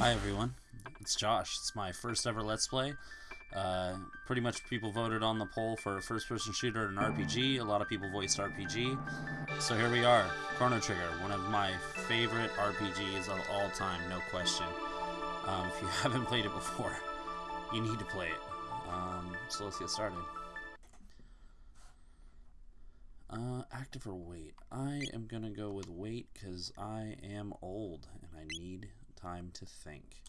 Hi everyone, it's Josh. It's my first ever Let's Play. Uh, pretty much people voted on the poll for a first-person shooter and an RPG. A lot of people voiced RPG. So here we are, Chrono Trigger, one of my favorite RPGs of all time, no question. Um, if you haven't played it before, you need to play it. Um, so let's get started. Uh, active or wait? I am gonna go with wait because I am old and I need time to think.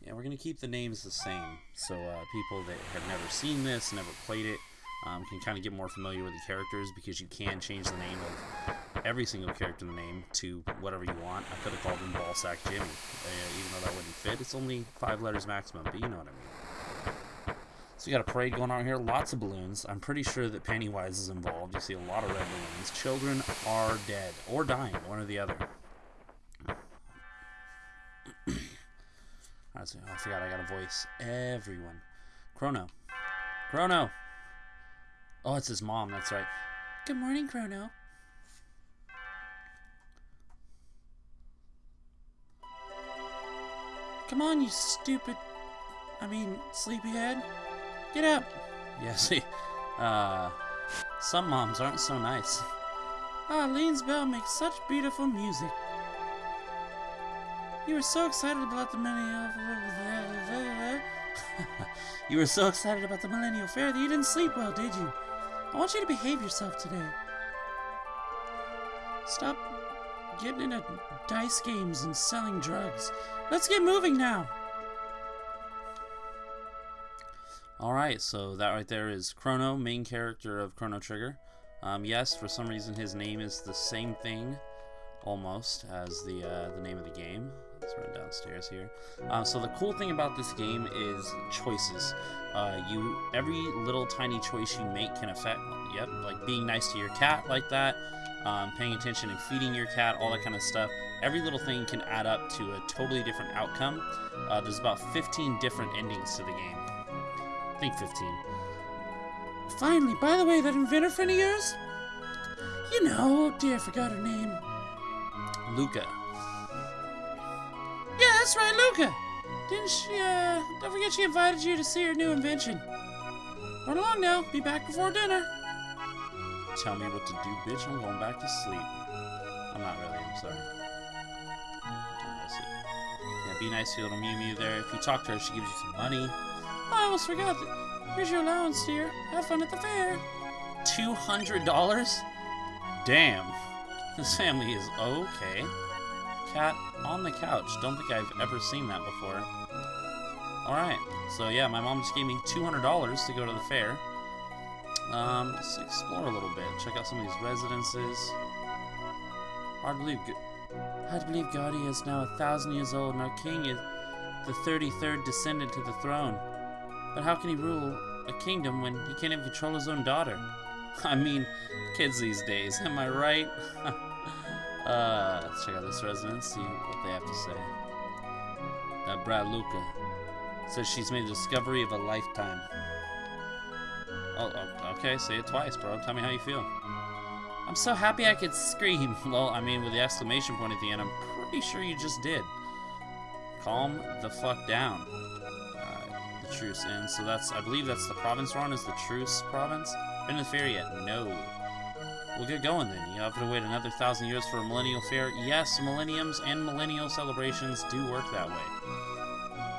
Yeah, we're going to keep the names the same, so uh, people that have never seen this, never played it, um, can kind of get more familiar with the characters because you can change the name of every single character in the name to whatever you want. I could have called him Ballsack Jimmy, uh, even though that wouldn't fit. It's only five letters maximum, but you know what I mean. So you got a parade going on here, lots of balloons. I'm pretty sure that Pennywise is involved. You see a lot of red balloons. Children are dead or dying, one or the other. Forgot I got a voice. Everyone. Chrono. Chrono! Oh, it's his mom, that's right. Good morning, Chrono. Come on, you stupid... I mean, sleepyhead. Get up! Yeah, see, uh... Some moms aren't so nice. Ah, bell makes such beautiful music. You were so excited about the millennial. you were so excited about the millennial fair that you didn't sleep well, did you? I want you to behave yourself today. Stop getting into dice games and selling drugs. Let's get moving now. Alright, so that right there is Chrono, main character of Chrono Trigger. Um, yes, for some reason his name is the same thing, almost, as the, uh, the name of the game. Let's run downstairs here. Uh, so the cool thing about this game is choices. Uh, you every little tiny choice you make can affect. Yep, like being nice to your cat like that, um, paying attention and feeding your cat, all that kind of stuff. Every little thing can add up to a totally different outcome. Uh, there's about 15 different endings to the game. I think 15. Finally, by the way, that inventor friend of yours? You know, oh dear, I forgot her name. Lucca. That's right, Lucca. Didn't she, uh, don't forget she invited you to see her new invention. Run along now. Be back before dinner. Tell me what to do, bitch. I'm going back to sleep. I'm not really. I'm sorry. Yeah, be nice to your little Mew Mew there. If you talk to her, she gives you some money. Oh, I almost forgot. That. Here's your allowance, dear. Have fun at the fair. $200? Damn. This family is okay cat on the couch. Don't think I've ever seen that before. Alright, so yeah, my mom just gave me $200 to go to the fair. Um, let's explore a little bit. Check out some of these residences. Hard to believe, hard to believe Guardia is now a thousand years old and our king is the 33rd descendant to the throne. But how can he rule a kingdom when he can't even control his own daughter? I mean, kids these days, am I right? Uh, let's check out this residence, see what they have to say. Uh, Brad Lucca says she's made the discovery of a lifetime. Oh, oh, okay, say it twice, bro. Tell me how you feel. I'm so happy I could scream. Well, I mean, with the exclamation point at the end, I'm pretty sure you just did. Calm the fuck down. Uh, the truce ends. So that's, I believe that's the province we're on, is the truce province. Been to the fair yet? No. We'll get going then. You have to wait another thousand years for a millennial fair. Yes, millenniums and millennial celebrations do work that way.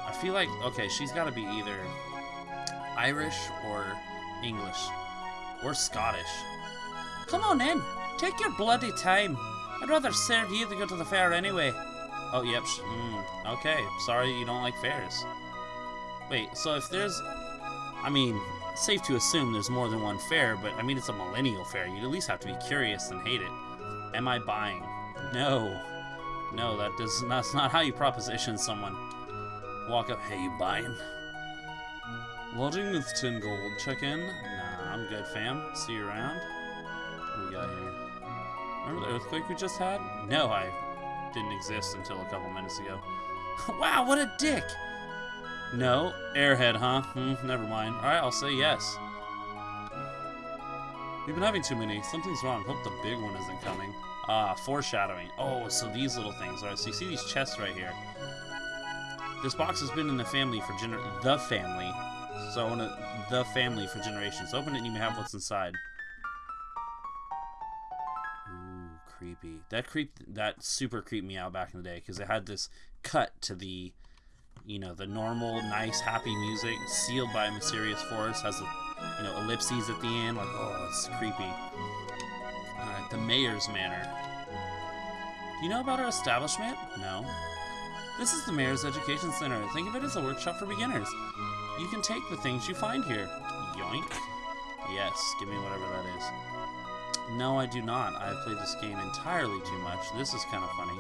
I feel like, okay, she's got to be either Irish or English or Scottish. Come on in. Take your bloody time. I'd rather serve you than go to the fair anyway. Oh, yep. Mm, okay. Sorry you don't like fairs. Wait, so if there's... I mean, safe to assume there's more than one fair, but I mean, it's a millennial fair. You'd at least have to be curious and hate it. Am I buying? No. No, that does that's not how you proposition someone. Walk up, hey, you buying? Lodging with 10 gold. Check in? Nah, I'm good, fam. See you around. What we got here? Remember the earthquake we just had? No, I didn't exist until a couple minutes ago. wow, what a dick! No. Airhead, huh? Hmm, never mind. Alright, I'll say yes. We've been having too many. Something's wrong. Hope the big one isn't coming. Ah, foreshadowing. Oh, so these little things. Alright, so you see these chests right here. This box has been in the family for gener- the family. So I want to the family for generations. Open it and you may have what's inside. Ooh, creepy. That creep that super creeped me out back in the day because it had this cut to the you know, the normal, nice, happy music, sealed by a mysterious force, has a, you know, ellipses at the end, like, oh, it's creepy. Alright, the Mayor's Manor. Do you know about our establishment? No. This is the Mayor's Education Center. Think of it as a workshop for beginners. You can take the things you find here. Yoink. Yes, give me whatever that is. No, I do not. I have played this game entirely too much. This is kind of funny.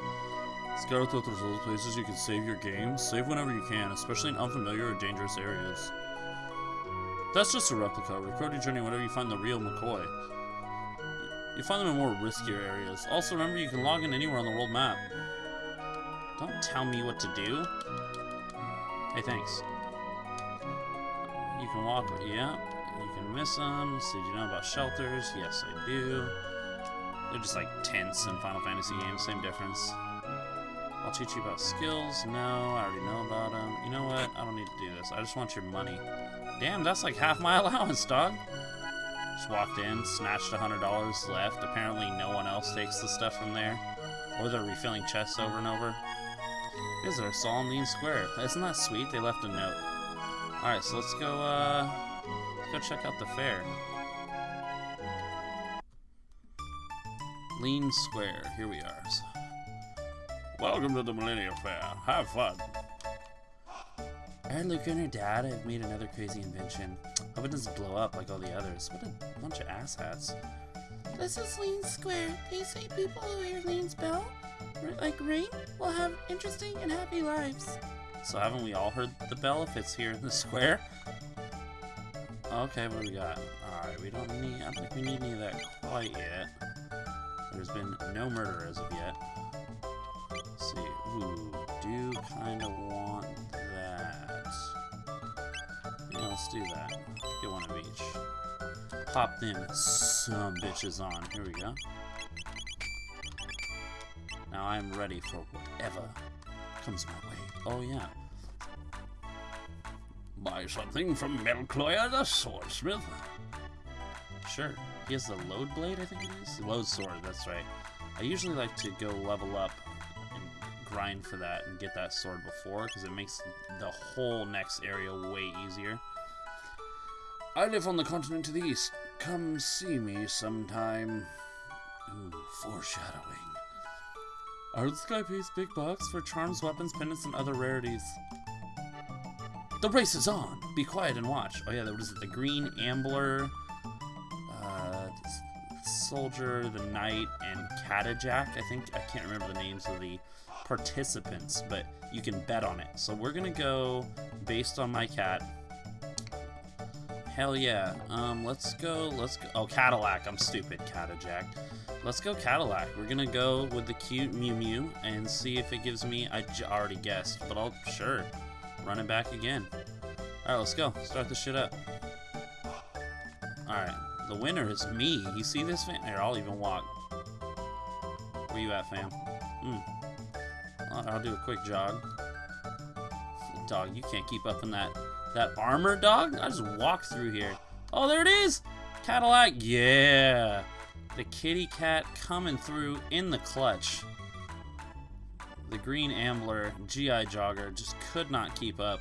Scout out those places you can save your game. Save whenever you can, especially in unfamiliar or dangerous areas. That's just a replica. Record your journey whenever you find the real McCoy. You find them in more riskier areas. Also, remember you can log in anywhere on the world map. Don't tell me what to do. Hey, thanks. You can walk, yeah. You can miss them. So, do you know about shelters? Yes, I do. They're just like tents in Final Fantasy games, same difference. I'll teach you about skills. No, I already know about them. You know what? I don't need to do this. I just want your money. Damn, that's like half my allowance, dog. Just walked in, snatched a $100 left. Apparently no one else takes the stuff from there. Or they're refilling chests over and over. Visitor, Solemn Leene Square. Isn't that sweet? They left a note. Alright, so let's go, uh... Let's go check out the fair. Leene Square. Here we are. Welcome to the Millennium Fair. Have fun. I heard Lucca and her dad have made another crazy invention. Hope it doesn't blow up like all the others. What a bunch of asshats. This is Leene Square. They say people who hear Leene's bell, like ring, will have interesting and happy lives. So haven't we all heard the bell if it's here in the square? Okay, what do we got? Alright, we don't need, I don't think we need any of that quite yet. There's been no murder as of yet do kind of want that. Yeah, let's do that. Get one of each. Pop them some bitches on. Here we go. Now I'm ready for whatever comes my way. Oh, yeah. Buy something from Melchior the Swordsmith. Sure. He has the Lode blade, I think it is? Lode sword, that's right. I usually like to go level up grind for that and get that sword before, because it makes the whole next area way easier. I live on the continent to the east. Come see me sometime. Ooh, foreshadowing. Art Sky pays big bucks for charms, weapons, pendants, and other rarities. The race is on! Be quiet and watch. Oh yeah, what is it? The Green Ambler, uh, Soldier, the Knight, and Catjack. I think, I can't remember the names of the participants, but you can bet on it. So we're gonna go based on my cat. Hell yeah. Um, let's go, let's go. Oh, Cadillac. I'm stupid, Catajack. Let's go Cadillac. We're gonna go with the cute Mew Mew and see if it gives me, I already guessed, but I'll, sure, run it back again. Alright, let's go. Start the shit up. Alright, the winner is me. You see this, fam? Here, I'll even walk. Where you at, fam? Hmm. I'll do a quick jog. Dog, you can't keep up in that that armor, dog. I just walked through here. Oh, there it is! Cadillac, yeah! The kitty cat coming through in the clutch. The green Ambler GI Jogger just could not keep up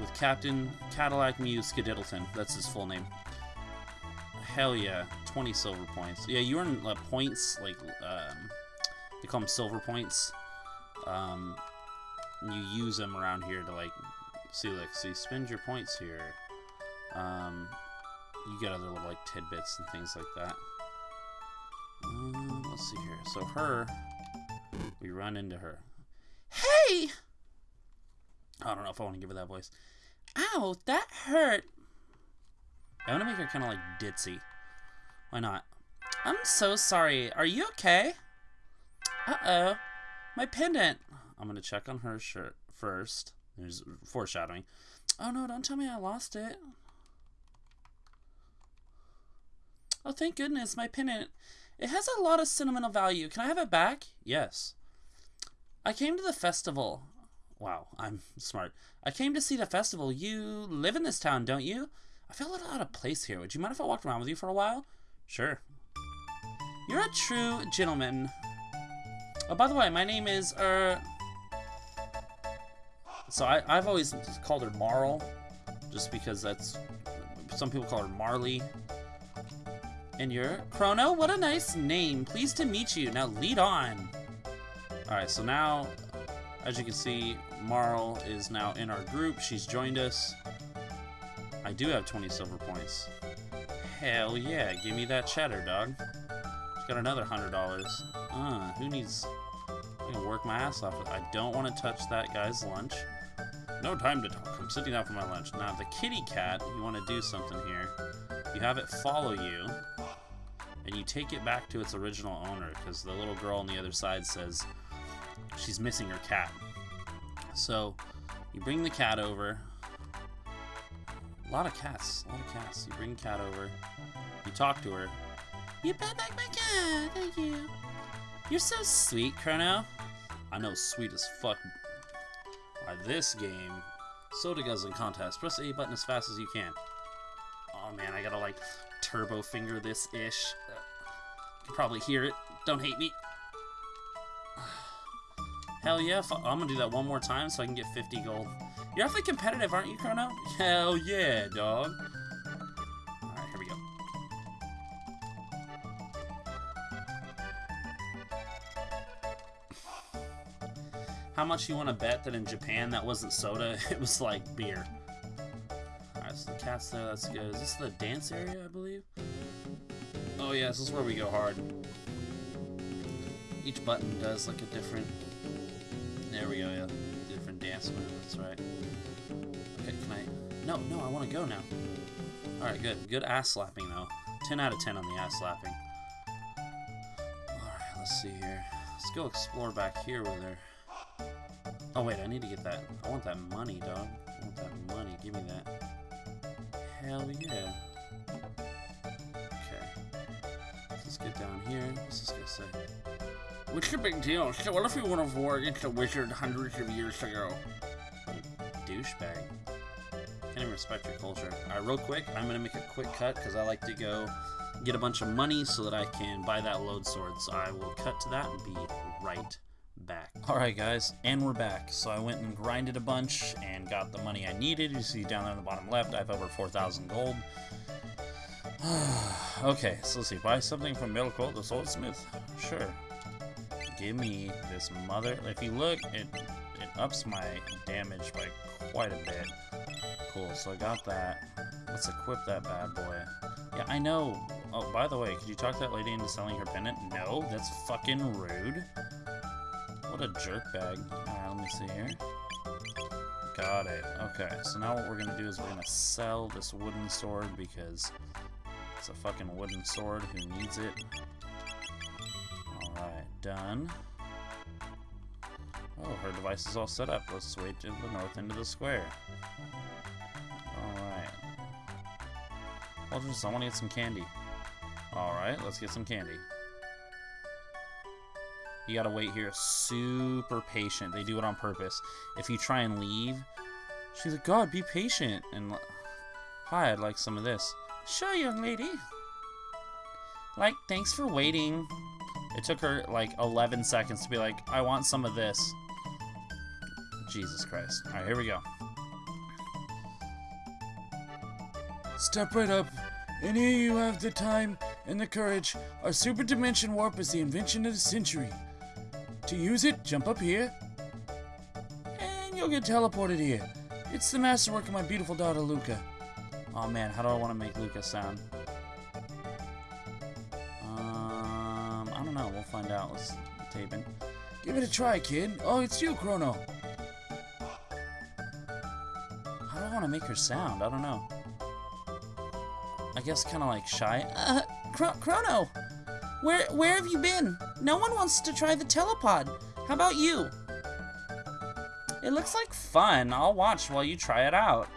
with Captain Cadillac Mew Skididdleton. That's his full name. Hell yeah, 20 silver points. Yeah, you earn uh, points, like, um, they call them silver points. Um, you use them around here to like see like see spend your points here. Um, you get other little like tidbits and things like that. Um, let's see here. So her, we run into her. Hey! I don't know if I want to give her that voice. Ow, that hurt. I want to make her kind of like ditzy. Why not? I'm so sorry. Are you okay? Uh-oh. My pendant. I'm going to check on her shirt first. There's foreshadowing. Oh, no, don't tell me I lost it. Oh, thank goodness, my pendant. It has a lot of sentimental value. Can I have it back? Yes. I came to the festival. Wow, I'm smart. I came to see the festival. You live in this town, don't you? I feel a little out of place here. Would you mind if I walked around with you for a while? Sure. You're a true gentleman. Oh, by the way, my name is, uh... So I, I've always called her Marle, just because that's... Some people call her Marley. And you're Chrono? What a nice name. Pleased to meet you. Now lead on. Alright, so now, as you can see, Marle is now in our group. She's joined us. I do have 20 silver points. Hell yeah, give me that cheddar, dog. Got another $100. Uh, who needs... I'm gonna work my ass off. I don't want to touch that guy's lunch. No time to talk. I'm sitting down for my lunch. Now, the kitty cat, you want to do something here. You have it follow you, and you take it back to its original owner, because the little girl on the other side says she's missing her cat. So, you bring the cat over. A lot of cats. A lot of cats. You bring cat over. You talk to her. You brought back my cat. Thank you. You're so sweet, Chrono. I know, sweet as fuck. By this game, soda guzzling contest. Press the A button as fast as you can. Oh man, I gotta like turbo finger this ish. You can probably hear it. Don't hate me. Hell yeah, I'm gonna do that one more time so I can get 50 gold. You're awfully competitive, aren't you, Chrono? Hell yeah, dog. How much you want to bet that in Japan that wasn't soda, it was like beer? Alright, so the cat's there, that's good. Is this the dance area, I believe? Oh yeah, this is where we go hard. Each button does like a different... There we go, yeah. Different dance move, that's right. Okay, can I... No, no, I want to go now. Alright, good. Good ass slapping, though. 10 out of 10 on the ass slapping. Alright, let's see here. Let's go explore back here with her. Oh, wait, I need to get that. I want that money, dog. I want that money. Give me that. Hell yeah. Okay. Let's get down here. What's this guy say? What's the big deal? So what if we won a war against a wizard hundreds of years ago? Douchebag. Can't even respect your culture. Alright, real quick, I'm gonna make a quick cut because I like to go get a bunch of money so that I can buy that Lode sword. So I will cut to that and be right. Alright guys, and we're back. So I went and grinded a bunch and got the money I needed. You see down there in the bottom left, I have over 4,000 gold. okay, so let's see. Buy something from Melchior the Swordsmith. Sure. Give me this mother... If you look, it, it ups my damage by quite a bit. Cool, so I got that. Let's equip that bad boy. Yeah, I know. Oh, by the way, could you talk that lady into selling her pendant? No, that's fucking rude. What a jerk bag. Alright, let me see here. Got it. Okay, so now what we're gonna do is we're gonna sell this wooden sword because it's a fucking wooden sword. Who needs it? Alright, done. Oh, her device is all set up. Let's switch to the north end of the square. Alright. Well, just, I want to get some candy. Alright, let's get some candy. You gotta wait here. Super patient. They do it on purpose. If you try and leave, she's like, God, be patient. And, hi, I'd like some of this. Sure, young lady. Like, thanks for waiting. It took her, like, 11 seconds to be like, I want some of this. Jesus Christ. Alright, here we go. Step right up, and here you have the time and the courage. Our super dimension warp is the invention of the century. To use it, jump up here, and you'll get teleported here. It's the masterwork of my beautiful daughter, Lucca. Oh man, how do I want to make Lucca sound? Um, I don't know. We'll find out. Let's tape in. Give it a try, kid. Oh, it's you, Chrono. How do I want to make her sound? I don't know. I guess kind of like shy. Uh, Chro Chrono, where where have you been? No one wants to try the telepod. How about you? It looks like fun. I'll watch while you try it out.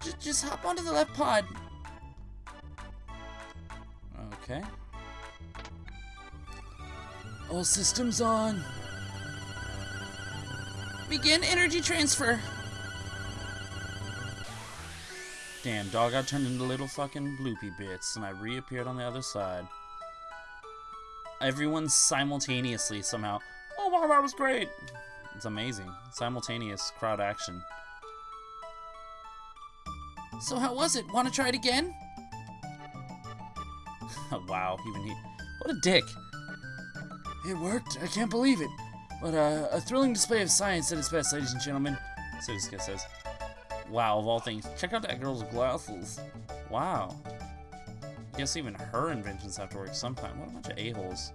J just hop onto the left pod. Okay. All systems on. Begin energy transfer. Damn, dog, I turned into little fucking bloopy bits, and I reappeared on the other side. Everyone simultaneously somehow, oh wow, that was great! It's amazing. Simultaneous crowd action. So how was it? Want to try it again? wow, even he. What a dick. It worked. I can't believe it. But uh, a thrilling display of science at its best, ladies and gentlemen. So this guy says, wow, of all things, check out that girl's glasses. Wow. I Guess even her inventions have to work sometime. What a bunch of a-holes.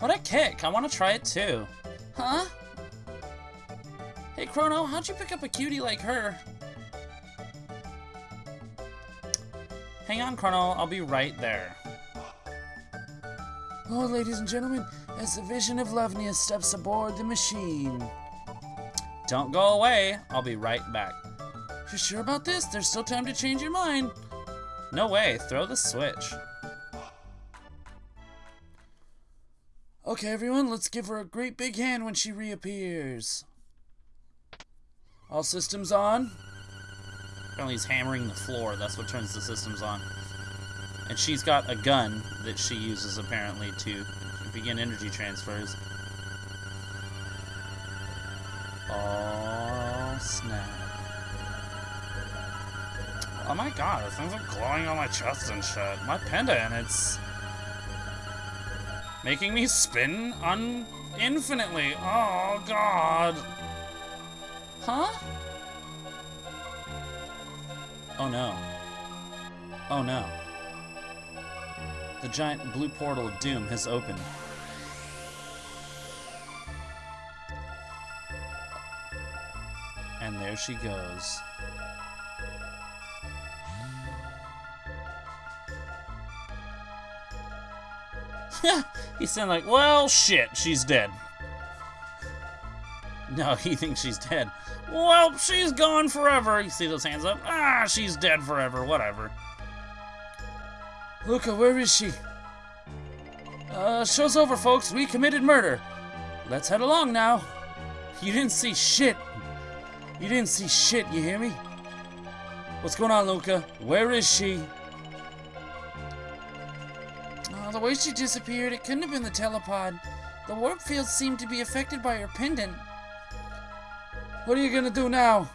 What a kick! I want to try it too. Huh? Hey, Chrono, how'd you pick up a cutie like her? Hang on, Chrono. I'll be right there. Oh, ladies and gentlemen, as the vision of Lovnia steps aboard the machine. Don't go away. I'll be right back. You sure about this? There's still time to change your mind. No way. Throw the switch. Okay, everyone, let's give her a great big hand when she reappears. All systems on. Apparently he's hammering the floor. That's what turns the systems on. And she's got a gun that she uses, apparently, to begin energy transfers. Oh, snap. Oh my god, this thing's like glowing on my chest and shit. My pendant, it's... Making me spin un infinitely. Oh god. Huh? Oh no. Oh no. The giant blue portal of doom has opened. There she goes. He's saying like, well, shit, she's dead. No, he thinks she's dead. Well, she's gone forever. You see those hands up? Ah, she's dead forever. Whatever. Lucca, where is she? Uh, show's over, folks. We committed murder. Let's head along now. You didn't see shit. You didn't see shit, you hear me? What's going on, Lucca? Where is she? Oh, the way she disappeared, it couldn't have been the telepod. The warp field seemed to be affected by her pendant. What are you gonna do now?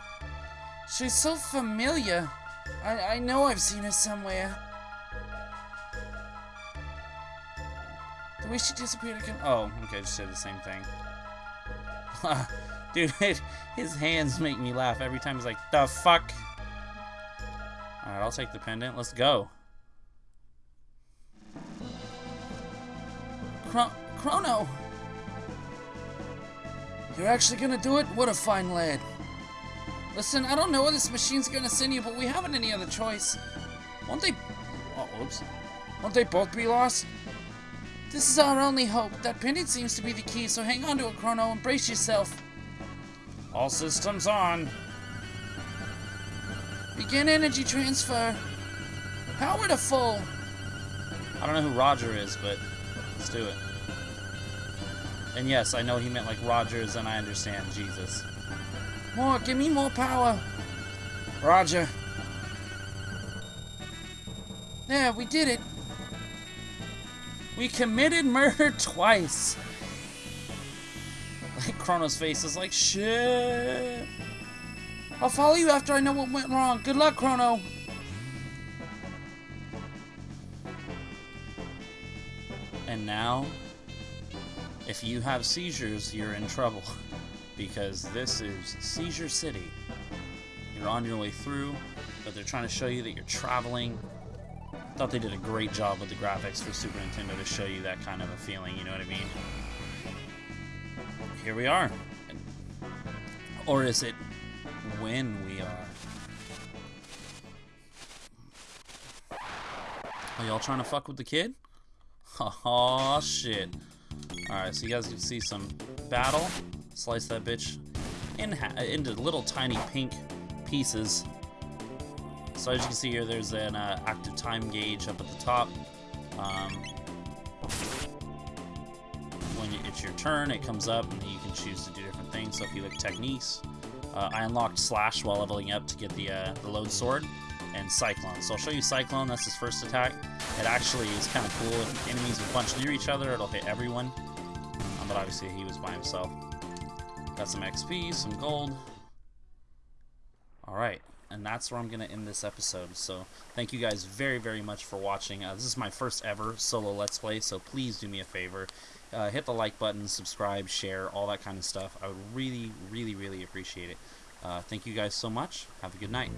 She's so familiar. I, I know I've seen her somewhere. The way she disappeared again. Oh, okay, I just said the same thing. Ah, Dude, it, his hands make me laugh every time he's like, the fuck? Alright, I'll take the pendant. Let's go. Chro Chrono! You're actually gonna do it? What a fine lad. Listen, I don't know where this machine's gonna send you, but we haven't any other choice. Won't they... Oh, whoops. Won't they both be lost? This is our only hope. That pendant seems to be the key, so hang on to it, Chrono, and brace yourself. All systems on. Begin energy transfer. Power to full. I don't know who Roger is, but let's do it. And yes, I know he meant like Rogers, and I understand Jesus. More, give me more power. Roger. There, we did it. We committed murder twice. Chrono's face is like shit. I'll follow you after I know what went wrong. Good luck, Chrono. And now, if you have seizures, you're in trouble. Because this is Seizure City. You're on your way through, but they're trying to show you that you're traveling. I Thought they did a great job with the graphics for Super Nintendo to show you that kind of a feeling, you know what I mean? Here we are. Or is it when we are? Are y'all trying to fuck with the kid? Oh shit. Alright, so you guys can see some battle. Slice that bitch in into little tiny pink pieces. So as you can see here, there's an uh, active time gauge up at the top. Um, it's your turn, it comes up and you can choose to do different things. So if you look techniques, uh, I unlocked Slash while leveling up to get the, uh, the Lode Sword and Cyclone. So I'll show you Cyclone, that's his first attack. It actually is kind of cool. If enemies bunch near each other, it'll hit everyone. Um, but obviously he was by himself. Got some XP, some gold. Alright, and that's where I'm going to end this episode. So thank you guys very, very much for watching. Uh, this is my first ever solo Let's Play, so please do me a favor. Uh, hit the like button, subscribe, share, all that kind of stuff. I would really, really, really appreciate it. Uh, thank you guys so much. Have a good night.